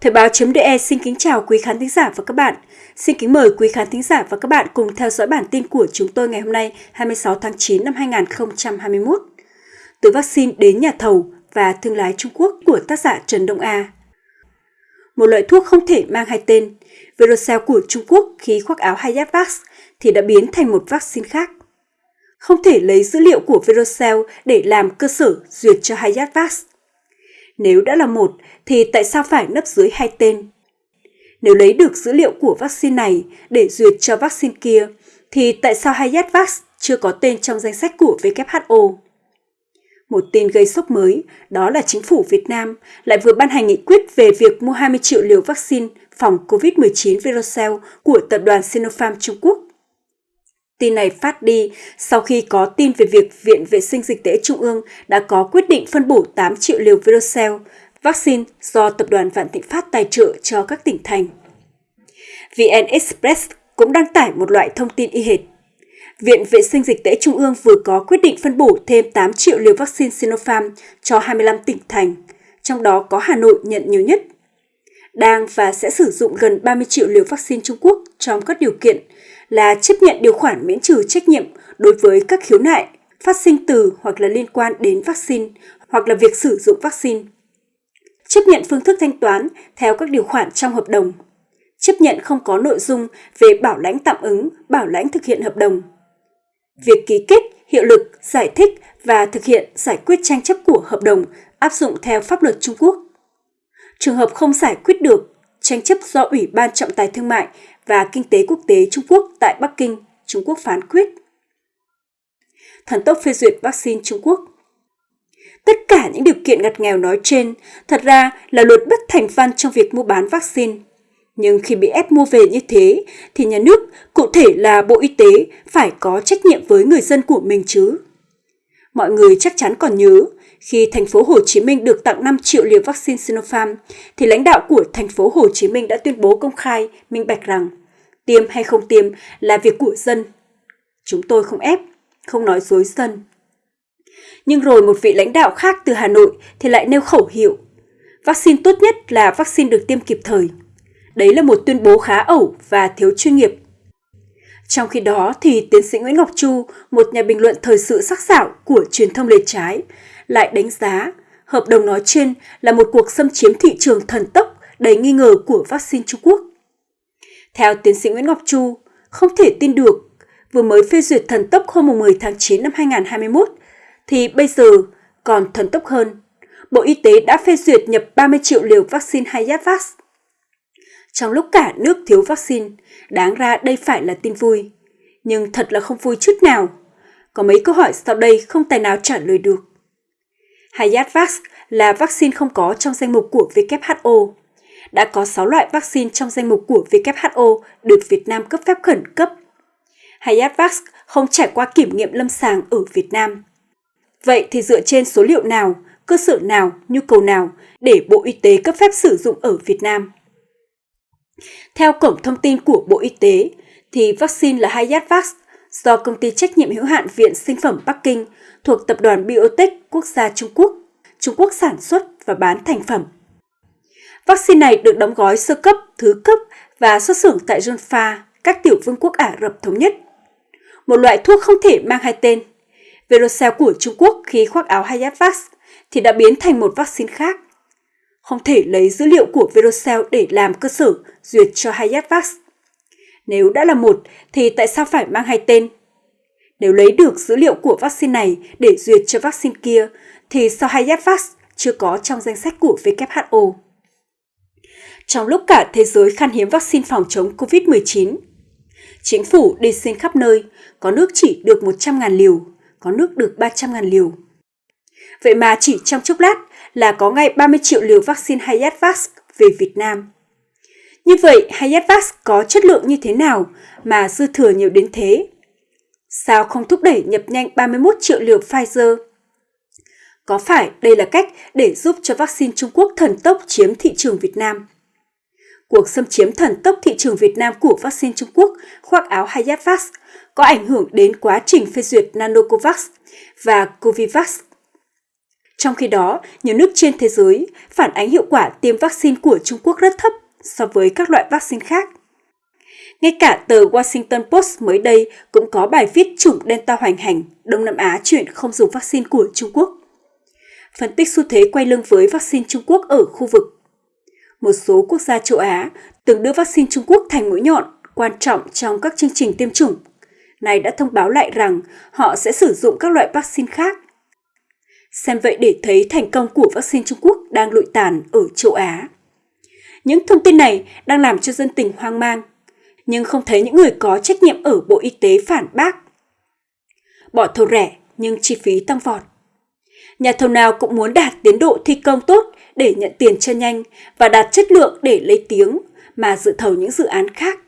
Thời báo.de xin kính chào quý khán thính giả và các bạn. Xin kính mời quý khán thính giả và các bạn cùng theo dõi bản tin của chúng tôi ngày hôm nay 26 tháng 9 năm 2021. Từ vaccine đến nhà thầu và thương lái Trung Quốc của tác giả Trần Đông A. Một loại thuốc không thể mang hai tên, Verocell của Trung Quốc khi khoác áo Hayatvax thì đã biến thành một vaccine khác. Không thể lấy dữ liệu của Verocell để làm cơ sở duyệt cho Hayatvax nếu đã là một thì tại sao phải nấp dưới hai tên? Nếu lấy được dữ liệu của vaccine này để duyệt cho vaccine kia, thì tại sao Hayatvax chưa có tên trong danh sách của WHO? Một tin gây sốc mới, đó là chính phủ Việt Nam lại vừa ban hành nghị quyết về việc mua 20 triệu liều vaccine phòng COVID-19 Verocell của tập đoàn Sinopharm Trung Quốc Tin này phát đi sau khi có tin về việc Viện Vệ sinh Dịch tễ Trung ương đã có quyết định phân bổ 8 triệu liều Verocell, vaccine do Tập đoàn Vạn Thịnh Phát tài trợ cho các tỉnh thành. VN Express cũng đăng tải một loại thông tin y hệt. Viện Vệ sinh Dịch tễ Trung ương vừa có quyết định phân bổ thêm 8 triệu liều vaccine Sinopharm cho 25 tỉnh thành, trong đó có Hà Nội nhận nhiều nhất. Đang và sẽ sử dụng gần 30 triệu liều vaccine Trung Quốc trong các điều kiện là chấp nhận điều khoản miễn trừ trách nhiệm đối với các khiếu nại phát sinh từ hoặc là liên quan đến vaccine hoặc là việc sử dụng vaccine. Chấp nhận phương thức thanh toán theo các điều khoản trong hợp đồng. Chấp nhận không có nội dung về bảo lãnh tạm ứng, bảo lãnh thực hiện hợp đồng. Việc ký kết, hiệu lực, giải thích và thực hiện giải quyết tranh chấp của hợp đồng áp dụng theo pháp luật Trung Quốc. Trường hợp không giải quyết được, tranh chấp do Ủy ban Trọng tài Thương mại và Kinh tế Quốc tế Trung Quốc tại Bắc Kinh, Trung Quốc phán quyết. Thần tốc phê duyệt vaccine Trung Quốc Tất cả những điều kiện ngặt nghèo nói trên thật ra là luật bất thành văn trong việc mua bán vaccine. Nhưng khi bị ép mua về như thế thì nhà nước, cụ thể là Bộ Y tế, phải có trách nhiệm với người dân của mình chứ. Mọi người chắc chắn còn nhớ, khi thành phố Hồ Chí Minh được tặng 5 triệu liều vaccine Sinopharm, thì lãnh đạo của thành phố Hồ Chí Minh đã tuyên bố công khai, minh bạch rằng tiêm hay không tiêm là việc của dân. Chúng tôi không ép, không nói dối dân. Nhưng rồi một vị lãnh đạo khác từ Hà Nội thì lại nêu khẩu hiệu. Vaccine tốt nhất là vaccine được tiêm kịp thời. Đấy là một tuyên bố khá ẩu và thiếu chuyên nghiệp. Trong khi đó thì tiến sĩ Nguyễn Ngọc Chu, một nhà bình luận thời sự sắc sảo của truyền thông lề trái, lại đánh giá hợp đồng nói trên là một cuộc xâm chiếm thị trường thần tốc đầy nghi ngờ của vaccine Trung Quốc. Theo tiến sĩ Nguyễn Ngọc Chu, không thể tin được, vừa mới phê duyệt thần tốc hôm 10 tháng 9 năm 2021, thì bây giờ còn thần tốc hơn. Bộ Y tế đã phê duyệt nhập 30 triệu liều vaccine Hayatvax. Trong lúc cả nước thiếu vaccine, đáng ra đây phải là tin vui. Nhưng thật là không vui chút nào. Có mấy câu hỏi sau đây không tài nào trả lời được. Hayatvax là vaccine không có trong danh mục của WHO đã có 6 loại vaccine trong danh mục của WHO được Việt Nam cấp phép khẩn cấp. Hayatvax không trải qua kiểm nghiệm lâm sàng ở Việt Nam. Vậy thì dựa trên số liệu nào, cơ sở nào, nhu cầu nào để Bộ Y tế cấp phép sử dụng ở Việt Nam? Theo cổng thông tin của Bộ Y tế, thì vaccine là Hayatvax do công ty trách nhiệm hữu hạn Viện Sinh phẩm Bắc Kinh thuộc tập đoàn Biotech Quốc gia Trung Quốc, Trung Quốc sản xuất và bán thành phẩm Vaccine này được đóng gói sơ cấp, thứ cấp và xuất xưởng tại Junfa, các tiểu vương quốc Ả Rập Thống Nhất. Một loại thuốc không thể mang hai tên. Verocell của Trung Quốc khi khoác áo Hayatvax thì đã biến thành một vaccine khác. Không thể lấy dữ liệu của Verocell để làm cơ sở duyệt cho Hayatvax. Nếu đã là một thì tại sao phải mang hai tên? Nếu lấy được dữ liệu của vaccine này để duyệt cho vaccine kia thì sao Hayatvax chưa có trong danh sách của WHO? trong lúc cả thế giới khan hiếm vaccine phòng chống COVID-19. Chính phủ đi xin khắp nơi, có nước chỉ được 100.000 liều, có nước được 300.000 liều. Vậy mà chỉ trong chốc lát là có ngay 30 triệu liều vaccine Hayatvax về Việt Nam. Như vậy, Hayatvax có chất lượng như thế nào mà dư thừa nhiều đến thế? Sao không thúc đẩy nhập nhanh 31 triệu liều Pfizer? Có phải đây là cách để giúp cho vaccine Trung Quốc thần tốc chiếm thị trường Việt Nam? Cuộc xâm chiếm thần tốc thị trường Việt Nam của vaccine Trung Quốc khoác áo Hayatvax có ảnh hưởng đến quá trình phê duyệt Nanocovax và Covivax. Trong khi đó, nhiều nước trên thế giới phản ánh hiệu quả tiêm vaccine của Trung Quốc rất thấp so với các loại vaccine khác. Ngay cả tờ Washington Post mới đây cũng có bài viết chủng Delta hoành hành, Đông Nam Á chuyển không dùng vaccine của Trung Quốc. Phân tích xu thế quay lưng với vaccine Trung Quốc ở khu vực. Một số quốc gia châu Á từng đưa vaccine Trung Quốc thành mũi nhọn quan trọng trong các chương trình tiêm chủng. Này đã thông báo lại rằng họ sẽ sử dụng các loại vaccine khác. Xem vậy để thấy thành công của vaccine Trung Quốc đang lụi tàn ở châu Á. Những thông tin này đang làm cho dân tình hoang mang, nhưng không thấy những người có trách nhiệm ở Bộ Y tế phản bác. Bỏ thầu rẻ nhưng chi phí tăng vọt. Nhà thầu nào cũng muốn đạt tiến độ thi công tốt để nhận tiền cho nhanh và đạt chất lượng để lấy tiếng mà dự thầu những dự án khác.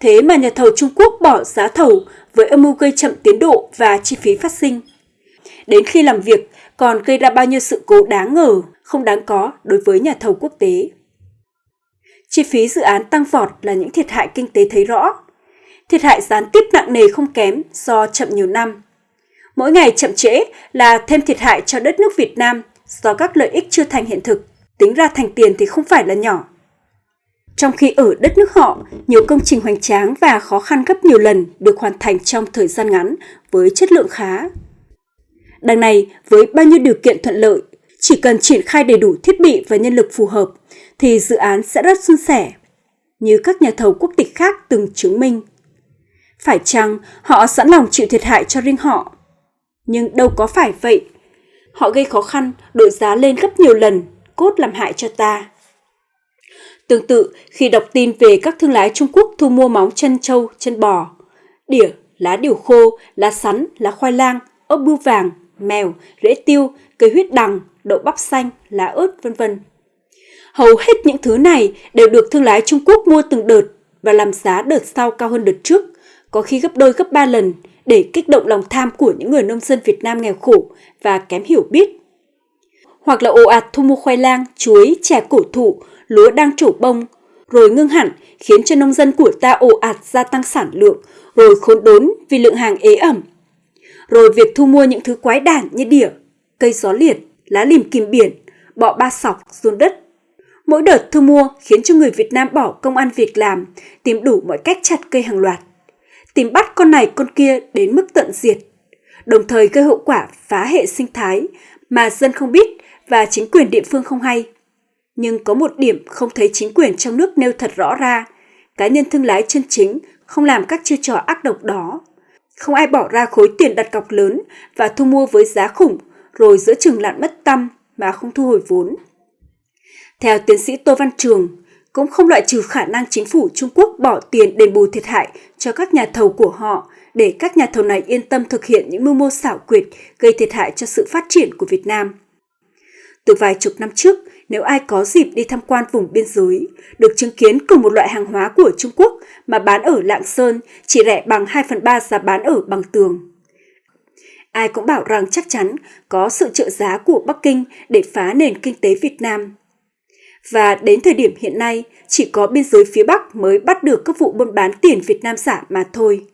Thế mà nhà thầu Trung Quốc bỏ giá thầu với âm mưu gây chậm tiến độ và chi phí phát sinh. Đến khi làm việc còn gây ra bao nhiêu sự cố đáng ngờ, không đáng có đối với nhà thầu quốc tế. Chi phí dự án tăng vọt là những thiệt hại kinh tế thấy rõ. Thiệt hại gián tiếp nặng nề không kém do chậm nhiều năm. Mỗi ngày chậm trễ là thêm thiệt hại cho đất nước Việt Nam do các lợi ích chưa thành hiện thực, tính ra thành tiền thì không phải là nhỏ. Trong khi ở đất nước họ, nhiều công trình hoành tráng và khó khăn gấp nhiều lần được hoàn thành trong thời gian ngắn với chất lượng khá. Đằng này, với bao nhiêu điều kiện thuận lợi, chỉ cần triển khai đầy đủ thiết bị và nhân lực phù hợp thì dự án sẽ rất suôn sẻ, như các nhà thầu quốc tịch khác từng chứng minh. Phải chăng họ sẵn lòng chịu thiệt hại cho riêng họ? Nhưng đâu có phải vậy. Họ gây khó khăn, đội giá lên gấp nhiều lần, cốt làm hại cho ta. Tương tự, khi đọc tin về các thương lái Trung Quốc thu mua móng chân trâu, chân bò, đỉa, lá điều khô, lá sắn, lá khoai lang, ốc bươu vàng, mèo, rễ tiêu, cây huyết đằng, đậu bắp xanh, lá ớt, vân vân. Hầu hết những thứ này đều được thương lái Trung Quốc mua từng đợt và làm giá đợt sau cao hơn đợt trước, có khi gấp đôi gấp ba lần để kích động lòng tham của những người nông dân Việt Nam nghèo khổ và kém hiểu biết. Hoặc là ồ ạt thu mua khoai lang, chuối, chè cổ thụ, lúa đang trổ bông, rồi ngưng hẳn khiến cho nông dân của ta ồ ạt gia tăng sản lượng, rồi khốn đốn vì lượng hàng ế ẩm. Rồi việc thu mua những thứ quái đản như đỉa, cây gió liệt, lá lìm kìm biển, bọ ba sọc, ruôn đất. Mỗi đợt thu mua khiến cho người Việt Nam bỏ công ăn việc làm, tìm đủ mọi cách chặt cây hàng loạt. Tìm bắt con này con kia đến mức tận diệt, đồng thời gây hậu quả phá hệ sinh thái mà dân không biết và chính quyền địa phương không hay. Nhưng có một điểm không thấy chính quyền trong nước nêu thật rõ ra, cá nhân thương lái chân chính không làm các chiêu trò ác độc đó. Không ai bỏ ra khối tiền đặt cọc lớn và thu mua với giá khủng rồi giữa chừng lặn mất tâm mà không thu hồi vốn. Theo tiến sĩ Tô Văn Trường, cũng không loại trừ khả năng chính phủ Trung Quốc bỏ tiền đền bù thiệt hại cho các nhà thầu của họ để các nhà thầu này yên tâm thực hiện những mưu mô xảo quyệt gây thiệt hại cho sự phát triển của Việt Nam. Từ vài chục năm trước, nếu ai có dịp đi tham quan vùng biên giới, được chứng kiến cùng một loại hàng hóa của Trung Quốc mà bán ở Lạng Sơn chỉ rẻ bằng 2 phần 3 giá bán ở Bằng Tường. Ai cũng bảo rằng chắc chắn có sự trợ giá của Bắc Kinh để phá nền kinh tế Việt Nam. Và đến thời điểm hiện nay, chỉ có biên giới phía Bắc mới bắt được các vụ buôn bán tiền Việt Nam giả mà thôi.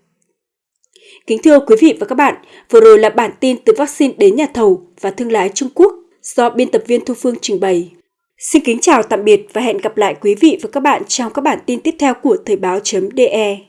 Kính thưa quý vị và các bạn, vừa rồi là bản tin từ vaccine đến nhà thầu và thương lái Trung Quốc do biên tập viên Thu Phương trình bày. Xin kính chào tạm biệt và hẹn gặp lại quý vị và các bạn trong các bản tin tiếp theo của Thời báo.de.